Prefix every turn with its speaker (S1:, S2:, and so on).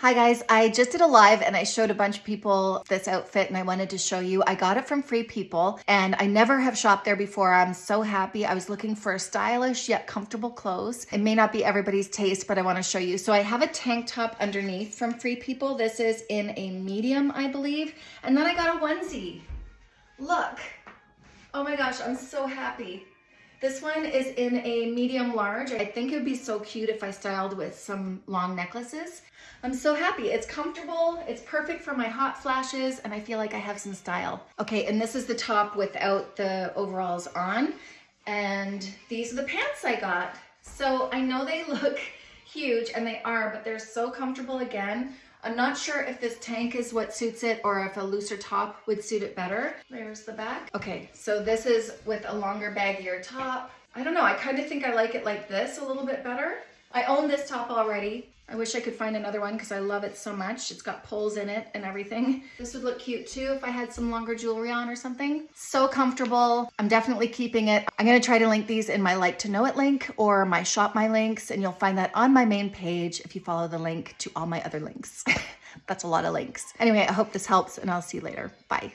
S1: Hi guys, I just did a live and I showed a bunch of people this outfit and I wanted to show you. I got it from Free People and I never have shopped there before. I'm so happy. I was looking for stylish yet comfortable clothes. It may not be everybody's taste, but I wanna show you. So I have a tank top underneath from Free People. This is in a medium, I believe. And then I got a onesie. Look. Oh my gosh, I'm so happy. This one is in a medium large. I think it would be so cute if I styled with some long necklaces. I'm so happy. It's comfortable, it's perfect for my hot flashes, and I feel like I have some style. Okay, and this is the top without the overalls on. And these are the pants I got. So I know they look huge, and they are, but they're so comfortable again. I'm not sure if this tank is what suits it or if a looser top would suit it better. There's the back. Okay, so this is with a longer baggier top. I don't know, I kind of think I like it like this a little bit better. I own this top already. I wish I could find another one because I love it so much. It's got poles in it and everything. This would look cute too if I had some longer jewelry on or something. So comfortable. I'm definitely keeping it. I'm going to try to link these in my like to know it link or my shop my links and you'll find that on my main page if you follow the link to all my other links. That's a lot of links. Anyway, I hope this helps and I'll see you later. Bye.